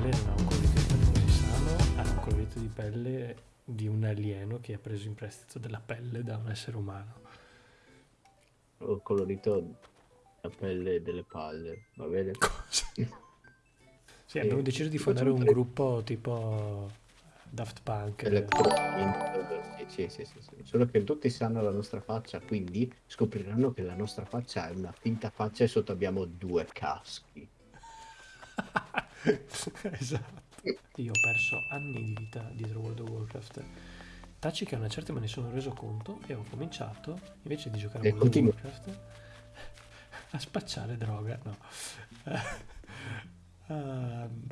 quale non ha un colorito di pelle così sano, ha un colorito di pelle di un alieno che ha preso in prestito della pelle da un essere umano. Ho colorito la pelle delle palle, va bene? Sì, abbiamo E deciso di fondare un gruppo tipo Daft Punk. Electro- sì, sì, sì, sì, sì. Solo che tutti sanno la nostra faccia, quindi scopriranno che la nostra faccia è una finta faccia e sotto abbiamo due caschi. esatto. Io ho perso anni di vita dietro World of Warcraft. Taci che a una certa me ne sono reso conto e ho cominciato, invece di giocare a World of continua. Warcraft, a spacciare droga, no. Ehm,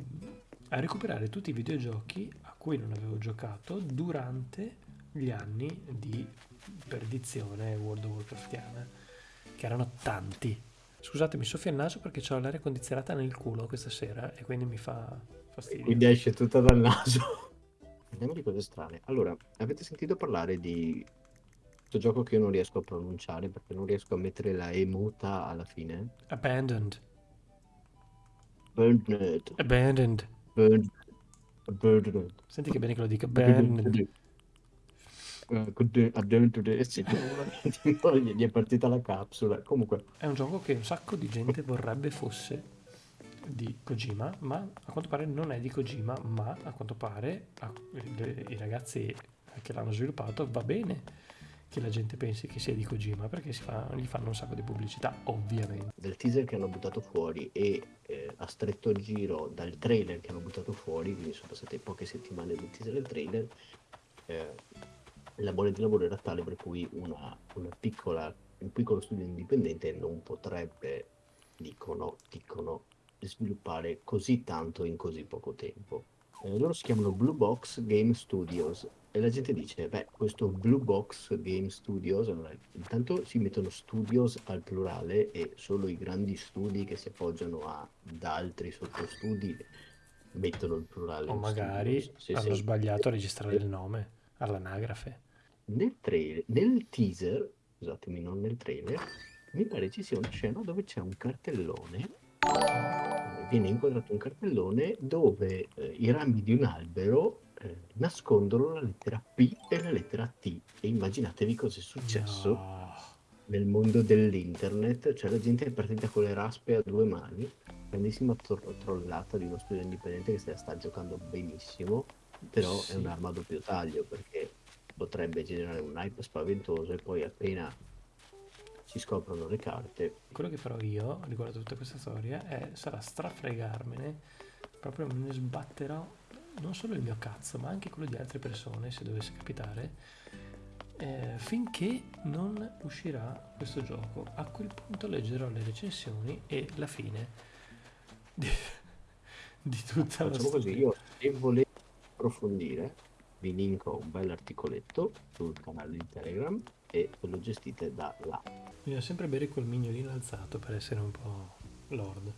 a recuperare tutti i videogiochi a cui non avevo giocato durante gli anni di perdizione World of Warcraftiana, che erano tanti. Scusatemi, soffio il naso perché ho l'aria condizionata nel culo questa sera e quindi mi fa fastidio. Quindi esce tutta dal naso. Parliamo di cose strane. Allora, avete sentito parlare di questo gioco che io non riesco a pronunciare perché non riesco a mettere la E muta alla fine? Abandoned. Burned. Abandoned. Burned. Burned. Senti che bene che lo dica. Abandoned. Gli è partita la capsula. Comunque, È un gioco che un sacco di gente vorrebbe fosse di Kojima, ma a quanto pare non è di Kojima, ma a quanto pare a- le- i ragazzi che l'hanno sviluppato va bene che la gente pensi che sia di Kojima perché si fa- gli fanno un sacco di pubblicità, ovviamente. del teaser che hanno buttato fuori e eh, a stretto giro dal trailer che hanno buttato fuori, quindi sono passate poche settimane del teaser e del trailer, eh, la mole di lavoro era tale per cui una, una piccola, un piccolo studio indipendente non potrebbe, dicono, dicono, sviluppare così tanto in così poco tempo. Eh, loro si chiamano Blue Box Game Studios e la gente dice, beh, questo Blue Box Game Studios, allora, intanto si mettono studios al plurale e solo i grandi studi che si appoggiano ad altri sottostudi mettono il plurale. O magari studios. Hanno sbagliato a registrare il nome all'anagrafe. Nel trailer, nel teaser, scusatemi, non nel trailer, mi pare ci sia una scena dove c'è un cartellone, viene inquadrato un cartellone dove eh, i rami di un albero eh, nascondono la lettera P e la lettera T. E immaginatevi cosa è successo No. nel mondo dell'internet, cioè la gente è partita con le raspe a due mani, grandissima tro- trollata di uno studio indipendente che se la sta giocando benissimo, però Sì. è un'arma a doppio taglio perché potrebbe generare un hype spaventoso e poi appena si scoprono le carte, Quello che farò io riguardo a tutta questa storia è, sarà strafregarmene, proprio me ne sbatterò non solo il mio cazzo, ma anche quello di altre persone, se dovesse capitare, eh, finché non uscirà questo gioco. A quel punto leggerò le recensioni e la fine di, di tutta la facciamo così, storia. io se volete approfondire vi linko un bel articoletto sul canale di Telegram e ve lo gestite da là. Bisogna sempre bere quel mignolino alzato per essere un po' lord.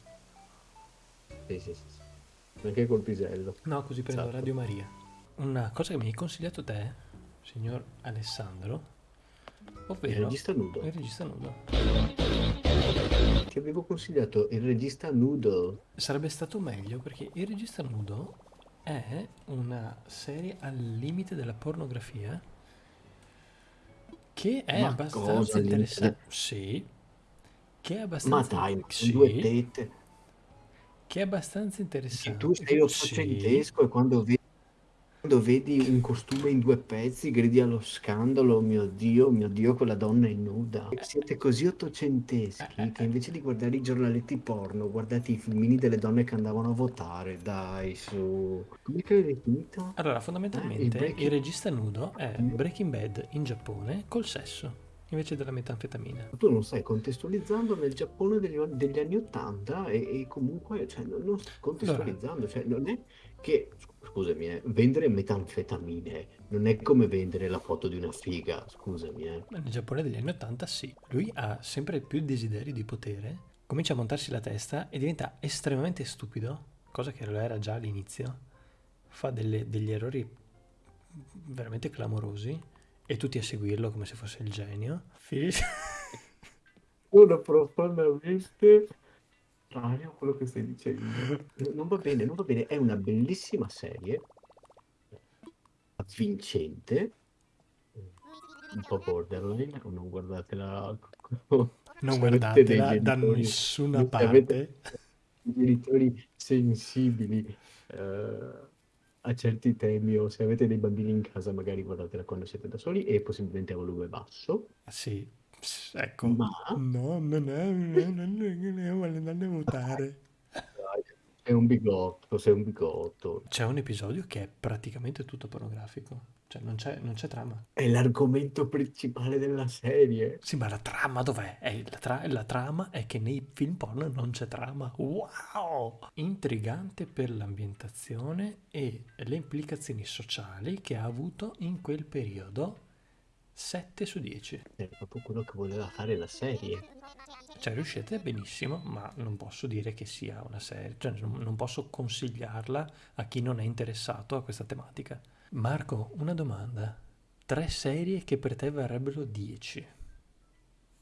Sì, sì, sì. Anche col pisello. No, così prendo Esatto. Radio Maria. Una cosa che mi hai consigliato te, signor Alessandro, Il ovvero regista nudo. il regista nudo. Ti avevo consigliato il regista nudo. Sarebbe stato meglio perché il regista nudo è una serie al limite della pornografia che è Ma abbastanza cosa al limite interessante. Sì. Che è Ma abbastanza dai, ma con due tette. che è abbastanza Se interessante. tu sei Sì. ottocentesco e quando vedi, quando vedi un costume in due pezzi gridi allo scandalo, "Oh mio Dio, mio Dio, quella donna è nuda. Siete così ottocenteschi che invece di guardare i giornaletti porno, guardate i filmini delle donne che andavano a votare. Dai, su. Come che l'hai definito? Allora, Eh, il fondamentalmente Breaking- il regista nudo è Breaking Bad in Giappone col sesso invece della metanfetamina. Tu non stai contestualizzando nel Giappone degli, degli anni Ottanta e, e comunque cioè, non, non stai contestualizzando, cioè, non è che, scusami, eh, vendere metanfetamine non è come vendere la foto di una figa, scusami, eh. Nel Giappone degli anni 80 sì. Lui ha sempre più desideri di potere, comincia a montarsi la testa e diventa estremamente stupido, cosa che lo era già all'inizio. Fa delle- degli errori veramente clamorosi e tutti a seguirlo come se fosse il genio. Finisce... Uno profondamente contrario a quello che stai dicendo. Non va bene, non va bene. È una bellissima serie, avvincente, un po' borderline, non guardatela. Non guardatela da nessuna parte. dei genitori sensibili eh, a certi temi o se avete dei bambini in casa, magari guardatela quando siete da soli e possibilmente a volume basso. Sì, s- ecco. Ma No, non è, non è, non è, votare. dai, sei un bigotto, sei un bigotto. C'è un episodio che è praticamente tutto pornografico. Cioè, non c'è, non c'è trama. È l'argomento principale della serie. Sì, ma la trama dov'è? È la, tra- la trama è che nei film porno non c'è trama. Wow! Intrigante per l'ambientazione e le implicazioni sociali che ha avuto in quel periodo. 7 su 10. È proprio quello che voleva fare la serie. Cioè, riuscite benissimo, ma non posso dire che sia una serie, cioè non posso consigliarla a chi non è interessato a questa tematica. Marco, una domanda. Tre serie che per te varrebbero 10.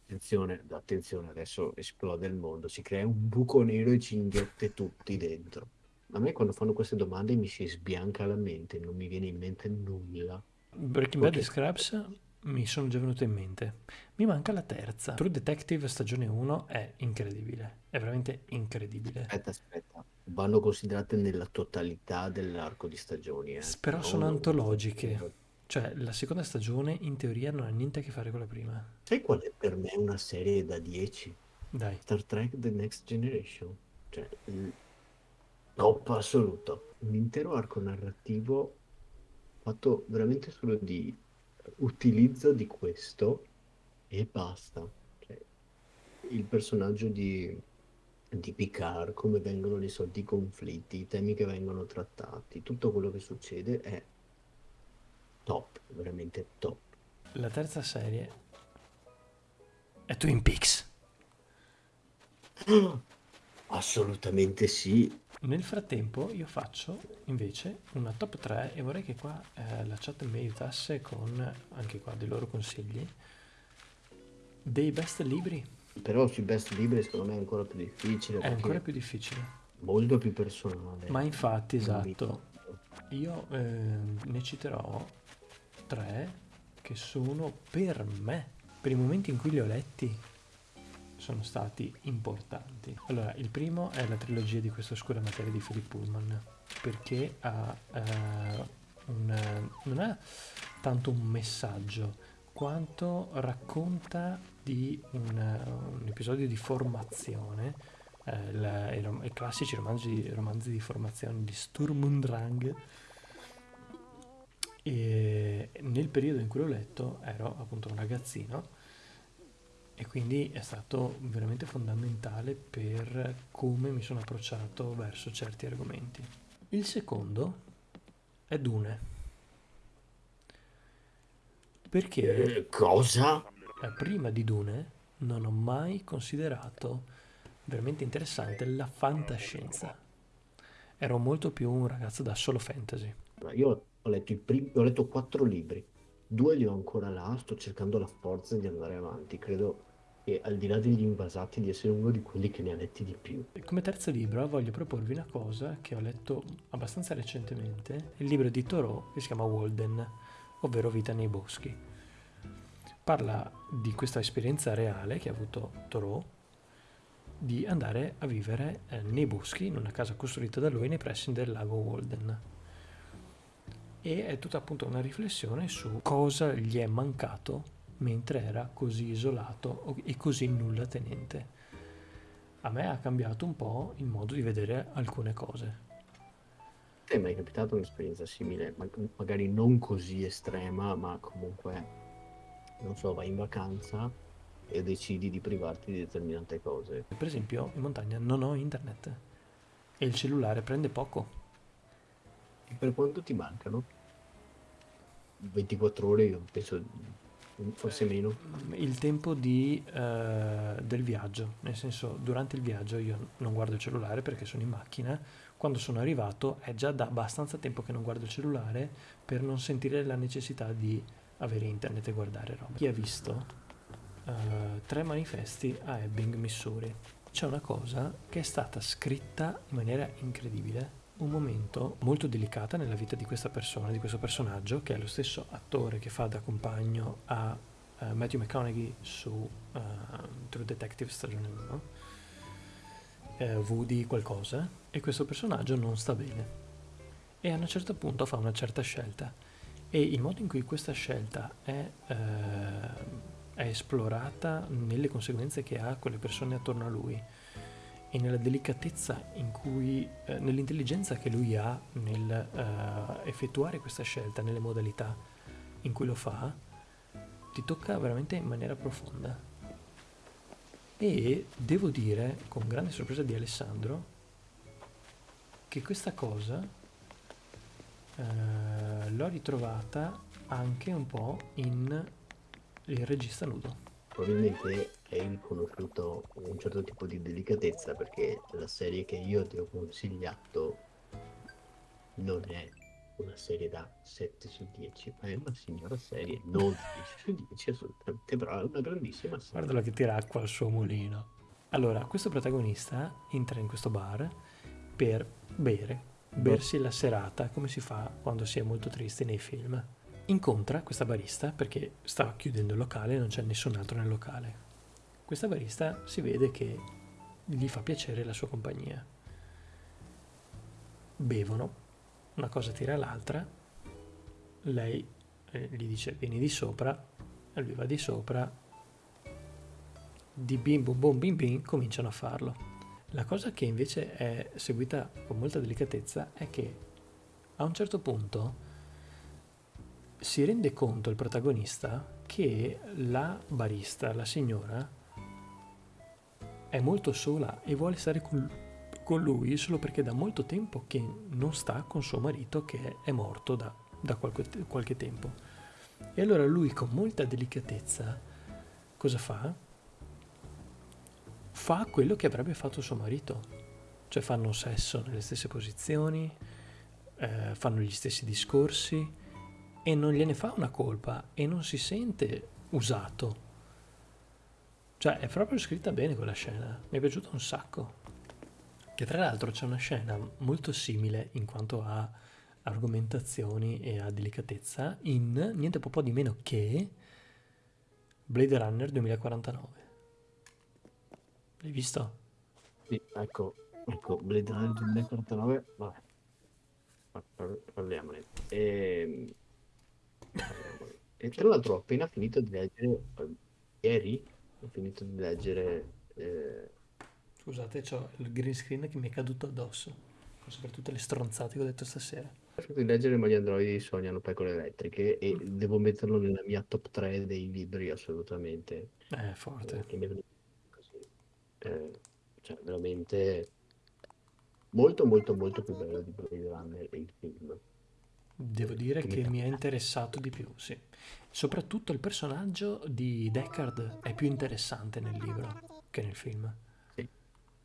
Attenzione, attenzione, adesso esplode il mondo, si crea un buco nero e ci inghiotte tutti dentro. A me quando fanno queste domande mi si sbianca la mente, non mi viene in mente nulla. Breaking Bad e. Scraps mi sono già venute in mente. Mi manca la terza. True Detective stagione 1 è incredibile, è veramente incredibile. Aspetta, aspetta, vanno considerate nella totalità dell'arco di stagioni, eh. Però Non- sono antologiche. Cioè, la seconda stagione in teoria non ha niente a che fare con la prima. Sai qual è per me una serie da 10? Dai. Star Trek The Next Generation. Cioè, top assoluto. Un intero arco narrativo fatto veramente solo di utilizzo di questo e basta. Cioè, il personaggio di, di Picard, come vengono risolti i conflitti, i temi che vengono trattati, tutto quello che succede è top, veramente top. La terza serie è Twin Peaks. Assolutamente sì. Nel frattempo io faccio invece una top 3 e vorrei che qua eh, la chat mi aiutasse con anche qua dei loro consigli dei best libri. Però sui best libri secondo me è ancora più difficile È ancora più difficile. molto più personale. Ma infatti, esatto, io eh, ne citerò tre che sono per me, per i momenti in cui li ho letti, sono stati importanti. Allora, il primo è la trilogia di questa oscura materia di Philip Pullman, perché ha, eh, un, non ha tanto un messaggio, quanto racconta di un, un episodio di formazione, eh, la- i, rom- i classici romanzi, romanzi di formazione di Sturm und Drang. E nel periodo in cui l'ho letto ero appunto un ragazzino e quindi è stato veramente fondamentale per come mi sono approcciato verso certi argomenti. Il secondo è Dune. Perché Eh, cosa? eh, prima di Dune non ho mai considerato veramente interessante la fantascienza. Ero molto più un ragazzo da solo fantasy. Io ho letto, i primi, ho letto quattro libri, due li ho ancora là, sto cercando la forza di andare avanti. Credo che al di là degli invasati di essere uno di quelli che ne ha letti di più. Come terzo libro voglio proporvi una cosa che ho letto abbastanza recentemente, il libro di Thoreau che si chiama Walden, ovvero Vita nei boschi. Parla di questa esperienza reale che ha avuto Thoreau di andare a vivere eh, nei boschi in una casa costruita da lui nei pressi del lago Walden. E è tutta appunto una riflessione su cosa gli è mancato mentre era così isolato e così nulla tenente a me ha cambiato un po' il modo di vedere alcune cose. Ti è mai capitata un'esperienza simile? Ma- magari non così estrema, ma comunque, non so, vai in vacanza e decidi di privarti di determinate cose. Per esempio, in montagna non ho internet e il cellulare prende poco. E per quanto ti mancano? 24 ore, io penso, forse meno. Il tempo di, eh, del viaggio, nel senso, durante il viaggio io non guardo il cellulare perché sono in macchina. Quando sono arrivato è già da abbastanza tempo che non guardo il cellulare per non sentire la necessità di avere internet e guardare roba. Chi ha visto eh, tre manifesti a Ebbing, Missouri? c'è una cosa che è stata scritta in maniera incredibile, un momento molto delicato nella vita di questa persona, di questo personaggio, che è lo stesso attore che fa da compagno a uh, Matthew McConaughey su uh, True Detective stagione 1, uh, eh, Woody qualcosa, e questo personaggio non sta bene. E a un certo punto fa una certa scelta. E il modo in cui questa scelta è è esplorata nelle conseguenze che ha con le persone attorno a lui e nella delicatezza in cui, eh, nell'intelligenza che lui ha nel uh, effettuare questa scelta, nelle modalità in cui lo fa, ti tocca veramente in maniera profonda. E devo dire, con grande sorpresa di Alessandro, che questa cosa uh, l'ho ritrovata anche un po' in il regista nudo. Probabilmente hai conosciuto un certo tipo di delicatezza perché la serie che io ti ho consigliato non è una serie da 7 su 10, ma è una signora serie, non 10 su 10 assolutamente, però è una grandissima serie. Guardalo che tira acqua al suo mulino. Allora, questo protagonista entra in questo bar per bere, bersi la serata come si fa quando si è molto triste nei film incontra questa barista perché sta chiudendo il locale e non c'è nessun altro nel locale. Questa barista si vede che gli fa piacere la sua compagnia. Bevono, una cosa tira l'altra, lei eh, gli dice vieni di sopra, lui va di sopra, di bim bum bum bim bim cominciano a farlo. La cosa che invece è seguita con molta delicatezza è che a un certo punto si rende conto il protagonista che la barista, la signora, è molto sola e vuole stare con, con lui solo perché da molto tempo che non sta con suo marito che è morto da, da qualche, qualche tempo. E allora lui con molta delicatezza cosa fa? Fa quello che avrebbe fatto suo marito, cioè fanno sesso nelle stesse posizioni, eh, fanno gli stessi discorsi, e non gliene fa una colpa e non si sente usato. Cioè è proprio scritta bene quella scena, mi è piaciuta un sacco. Che tra l'altro c'è una scena molto simile in quanto a argomentazioni e a delicatezza in niente po' di meno che Blade Runner 2049. L'hai visto? Sì, ecco, ecco, Blade Runner 2049, vabbè, parliamone. Ehm e tra l'altro ho appena finito di leggere, eh, ieri ho finito di leggere... Eh... Scusate, ho il green screen che mi è caduto addosso, forse per tutte le stronzate che ho detto stasera. Ho finito di leggere Ma gli androidi sognano pecore elettriche e mm. devo metterlo nella mia top 3 dei libri assolutamente. Eh, forte. Eh, mi. Eh, cioè, veramente molto molto molto più bello di Blade Runner il film. Devo dire che mi è interessato di più, sì. Soprattutto il personaggio di Deckard è più interessante nel libro che nel film.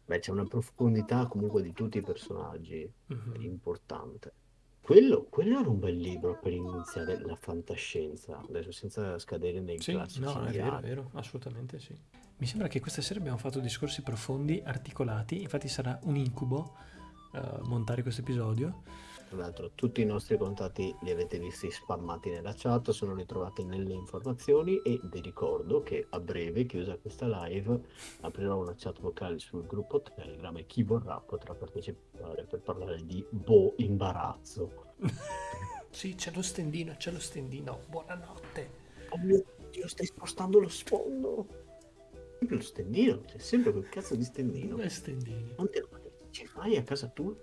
Beh, c'è una profondità comunque di tutti i personaggi mm-hmm. importante. Quello, quello, era un bel libro per iniziare la fantascienza, adesso senza scadere nei sì, classici. No, è vero, è vero, assolutamente sì. Mi sembra che questa sera abbiamo fatto discorsi profondi, articolati, infatti sarà un incubo uh, montare questo episodio tra l'altro tutti i nostri contatti li avete visti spammati nella chat, sono ritrovati nelle informazioni e vi ricordo che a breve, chiusa questa live, aprirò una chat vocale sul gruppo Telegram e chi vorrà potrà partecipare per parlare di boh imbarazzo. sì, c'è lo stendino, c'è lo stendino. Buonanotte. Oh mio Dio, stai spostando lo sfondo. Sempre lo stendino, c'è sempre quel cazzo di stendino. Dove stendini? Quante ci fai a casa tua?